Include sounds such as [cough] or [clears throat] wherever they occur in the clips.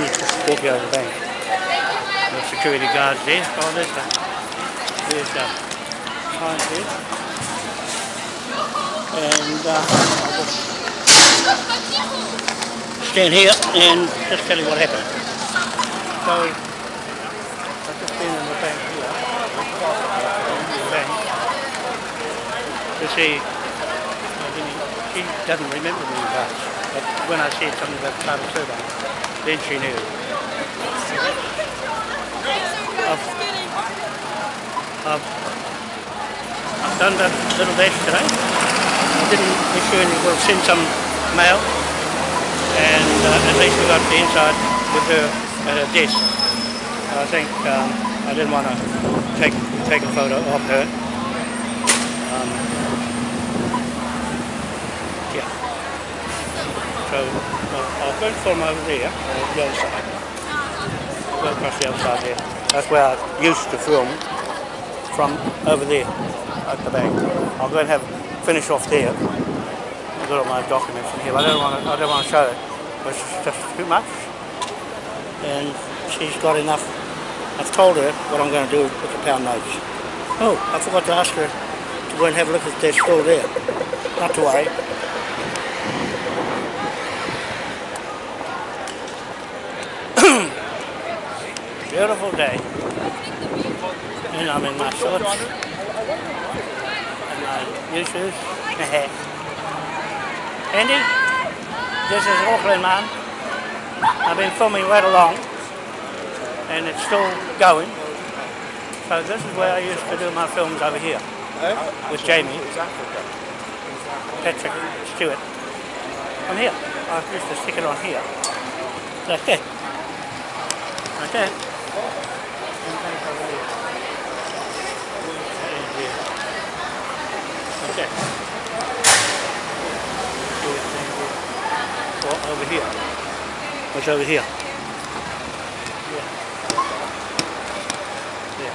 Walking over the bank. The security guards there. Oh, there's the, there's the sign here. And uh, stand here and just tell you what happened. So, I've just been in the bank here. The bank. To see, she doesn't remember me much, when I said something about title survey, then she knew. I've, I've, I've done that little dash today. I didn't issue any, we'll send some mail and uh, at least we got the inside with her at her desk. I think um, I didn't want to take take a photo of her. Um, So I'll, go from over there, or the other side. Go across the other side there. That's where I used to film from over there at the bank. I'll go and have finish off there. I've got all my documents in here. I don't want to. I don't want to show it. It's just too much. And she's got enough. I've told her what I'm going to do with the pound notes. Oh, I forgot to ask her to go and have a look if they're still there. Not to worry. Beautiful day. And I'm in my shorts and my new shoes. [laughs] Andy, this is Auckland, man. I've been filming right along and it's still going. So this is where I used to do my films over here with Jamie, Patrick Stewart. On here. I used to stick it on here. Like that. Like that. And then over here. And here. Like that. Here, and here. Or over here. What's over here? Yeah. Yeah.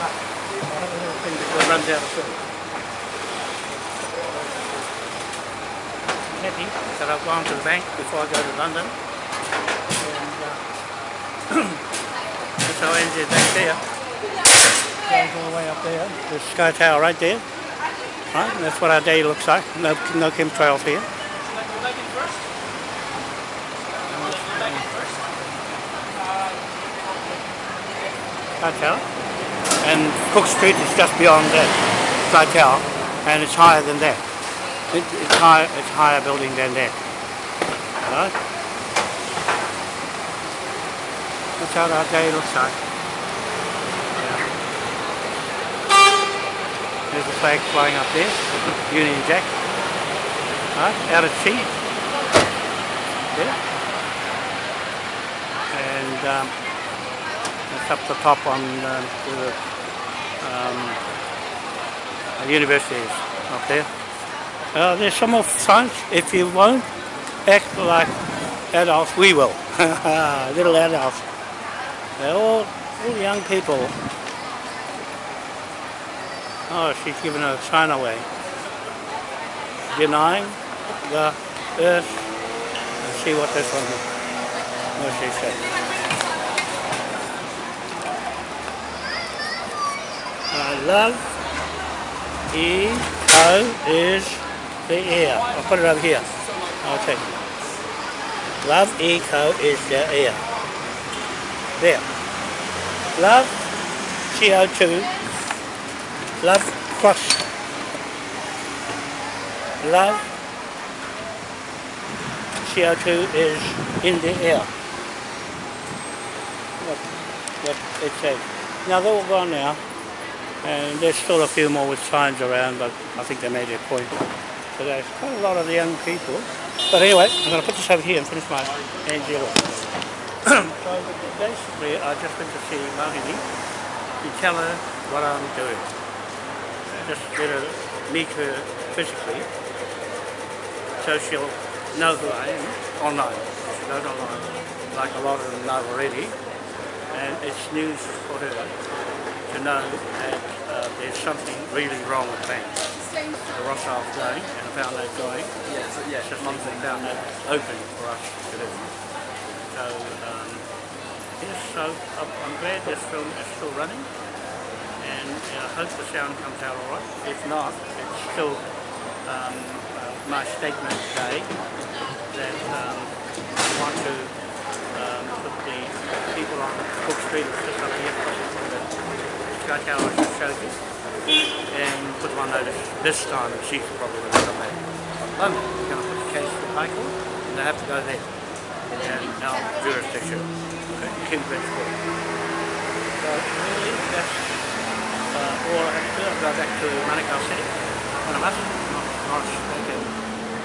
Ah, I have a little thing it runs out of film. I'm happy that I've gone to the bank before I go to London. And uh, [clears throat] how ANZ Bank there. Goes all the way up there. There's Sky Tower right there. Right, and that's what our day looks like. No, no chemtrails here. Sky Tower. And Cook Street is just beyond that Sky Tower, and it's higher than that. It, it's higher. It's higher building than that. Right? That's how our day looks like. Yeah. There's a flag flying up there, Union Jack. Right, out at sea. There. And um, up the top on um, the um, is up there. Uh, there's some more signs. If you won't act like adults, we will. [laughs] Little adults. They're all, all young people. Oh, she's giving a sign away. Denying the earth. Let's see what this one is. what she said. Uh, love E O is the air. I'll put it over here. It. Love eco is the air. There. Love CO2. Love crush, Love CO2 is in the air. What, it says. Now they're all gone now. And there's still a few more with signs around, but I think they made their point. So there's quite a lot of the young people. But anyway, I'm going to put this over here and finish my Angela. So basically, I just went to see Mahini to tell her what I'm doing. Just get her, meet her physically, so she'll know who I am online. She knows online, like a lot of them know already. And it's news for her to know that uh, there's something really wrong with banks. The Rothschild's going, and I found that going. Yeah, so, yeah, It's just and found that open for us to do. So, um, yes, so I'm glad this film is still running and I hope the sound comes out alright. If not, it's still um, uh, my statement today that um, I want to um, put the people on Cook Street just up here the Sky Tower just showed you and put them on notice this time she's probably going to come back London. Going to put the case to High Court and they have to go there and now jurisdiction, okay, King's Court. So really that's uh, all I have to do. I'll go back to Manukau City. One of us, Morris Bacon,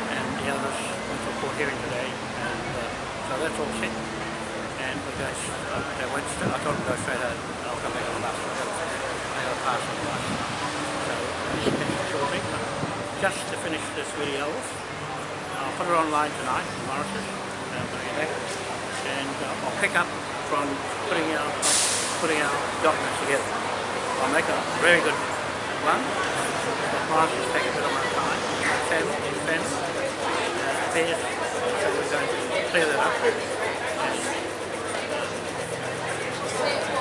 and the others went to a court hearing today. And uh, so that's all set. And we go, uh, they went I told them to go straight home. I'll come back on the bus. I got to pass on the bus. So finished shortly. But just to finish this video off, I'll put it online tonight, Morris's, uh, when I get back. And uh, I'll pick up from putting out, putting our documents together. I'll make a very good one. The classes take a bit of my time. Ten, ten, uh, pairs. So we're going to clear that up. And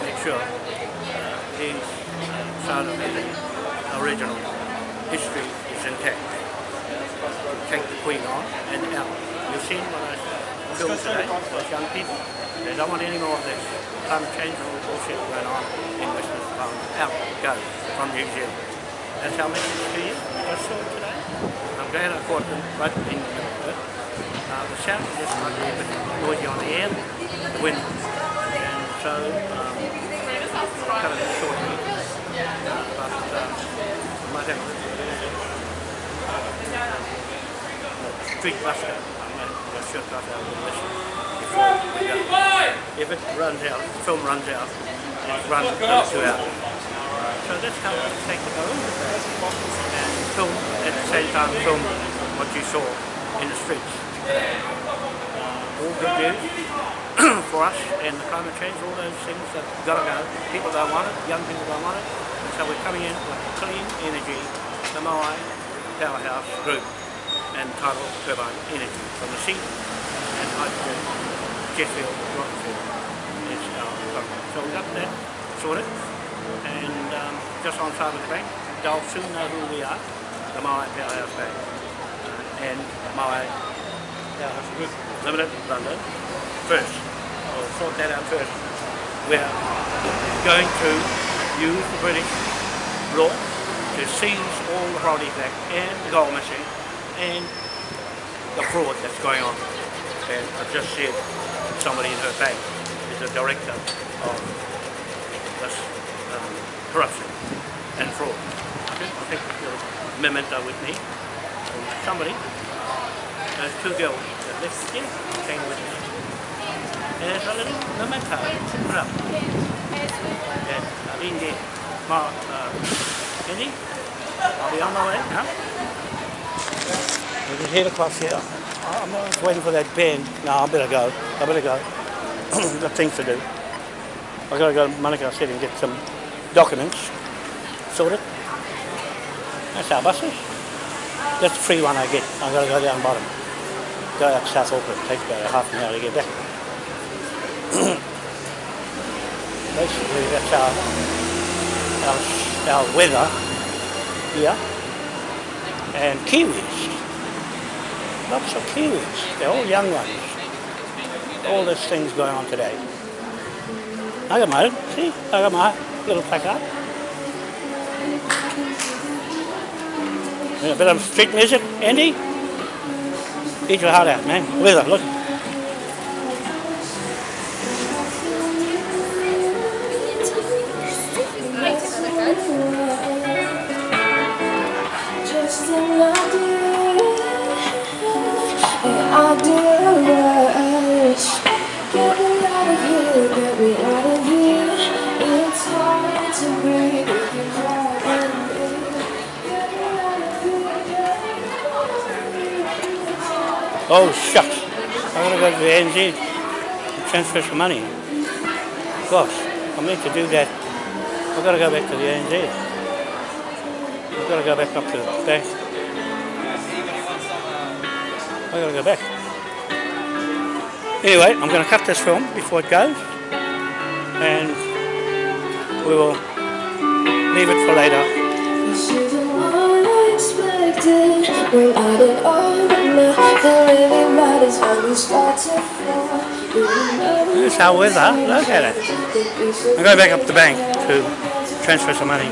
make sure uh, the uh, side of the original history is intact. Take the Queen on and out. You've seen what I today, those young people. They don't want any more of this climate change and all the bullshit going on in Western Australia. Out, go, from New Zealand. That's our message to you. I just saw it today. I'm glad I caught them right in the middle of it. Uh, the sound is just might be a bit noisy on the air, the wind. And so, um, cut it shortly. Uh, but uh, I might have a street buster. I'm going to shoot out with this before. If it runs out, the film runs out, it's run for two hours. So that's how we take the go and film at the same time film what you saw in the streets. All good news [clears throat] for us and the climate change, all those things that gotta go. People don't want it, young people don't want it. And so we're coming in with clean energy, the Moai Powerhouse Group and tidal turbine energy from the sea and rocket fuel is our program. So we got that sorted and um, just on side of the bank, they'll soon know who we are, the Moai Powerhouse Bank uh, and Moai Powerhouse Group Limited London first. We'll sort that out first. We're going to use the British law to seize all the property back and the gold machine and the fraud that's going on. And I've just said somebody in her bank is a director of this um, corruption and fraud. I think you'll memento with me. And somebody, those two girls that left here came with me. And there's a little memento put up. And I've been there. Ma, uh, Andy, I'll be on my way now. Here. I'm just waiting for that band. No, I better go. I better go. [clears throat] I've Got things to do. I've got to go to Manukau City and get some documents sorted. That's our buses. That's the free one I get. I've got to go down bottom. Go up South Auckland. Takes about a half an hour to get back. [clears throat] Basically, that's our, our, our weather here. And Kiwis. Lots of Kiwis. They're all young ones. All this thing's going on today. I got my, see, I got my little placard. A bit of street music, Andy? Eat your heart out, man. Weather, look. Oh, shucks. I gotta go to the ANZ and transfer some money. Gosh, I meant to do that. I've gotta go back to the ANZ. I've gotta go back up to the bank. I gotta go back. Anyway, I'm going to cut this film before it goes, and we will leave it for later. Expected. We're out it all, but nothing matters when we start to fall. There's our weather. Look at it. I'm going back up to the bank to transfer some money.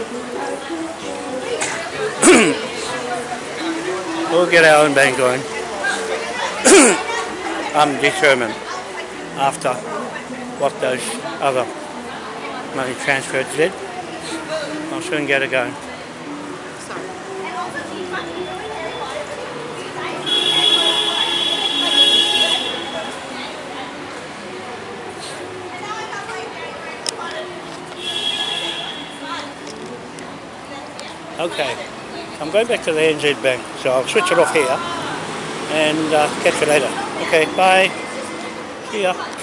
[coughs] we'll get our own bank going. [coughs] I'm determined after what those other money transfers did. I'll soon get it going. Okay, I'm going back to the ANZ Bank, so I'll switch it off here and uh, catch you later. Okay, bye. See ya.